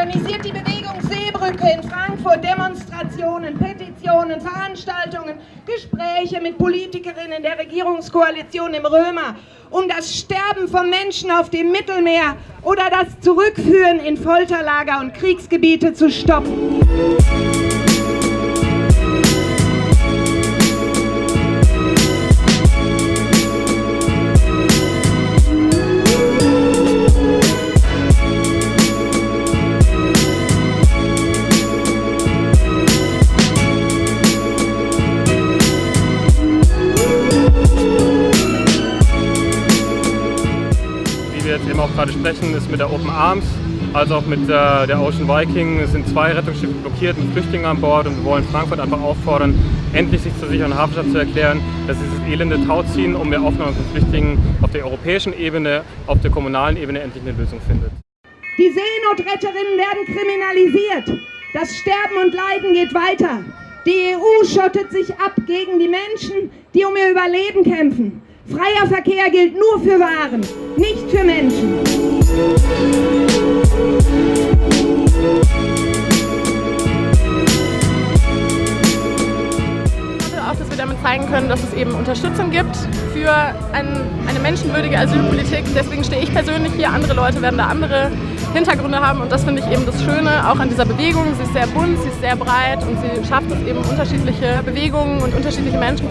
organisiert die Bewegung Seebrücke in Frankfurt Demonstrationen, Petitionen, Veranstaltungen, Gespräche mit Politikerinnen der Regierungskoalition im Römer, um das Sterben von Menschen auf dem Mittelmeer oder das Zurückführen in Folterlager und Kriegsgebiete zu stoppen. Wir jetzt eben auch gerade sprechen, ist mit der Open Arms, als auch mit der, der Ocean Viking. Es sind zwei Rettungsschiffe blockiert mit Flüchtlingen an Bord und wir wollen Frankfurt einfach auffordern, endlich sich zur sicheren Hafenstadt zu erklären, dass dieses elende Tau ziehen, um mehr Aufnahme von Flüchtlingen auf der europäischen Ebene, auf der kommunalen Ebene endlich eine Lösung findet. Die Seenotretterinnen werden kriminalisiert. Das Sterben und Leiden geht weiter. Die EU schottet sich ab gegen die Menschen, die um ihr Überleben kämpfen. Freier Verkehr gilt nur für Waren, nicht für Menschen. Auch, dass wir damit zeigen können, dass es eben Unterstützung gibt für ein, eine menschenwürdige Asylpolitik. Deswegen stehe ich persönlich hier, andere Leute werden da andere Hintergründe haben und das finde ich eben das Schöne auch an dieser Bewegung. Sie ist sehr bunt, sie ist sehr breit und sie schafft es eben unterschiedliche Bewegungen und unterschiedliche Menschen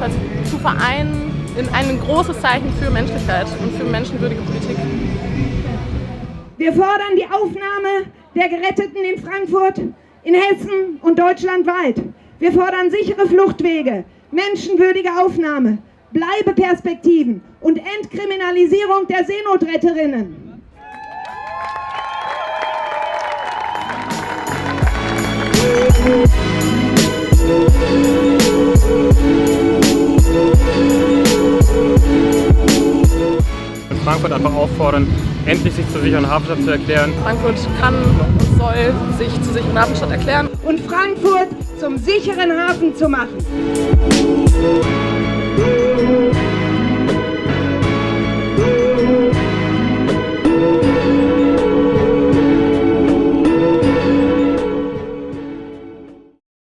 zu vereinen in ein großes Zeichen für Menschlichkeit und für menschenwürdige Politik. Wir fordern die Aufnahme der Geretteten in Frankfurt, in Hessen und deutschlandweit. Wir fordern sichere Fluchtwege, menschenwürdige Aufnahme, Bleibeperspektiven und Entkriminalisierung der Seenotretterinnen. Frankfurt einfach auffordern, endlich sich zur sicheren Hafenstadt zu erklären. Frankfurt kann und soll sich zur sicheren Hafenstadt erklären. Und Frankfurt zum sicheren Hafen zu machen.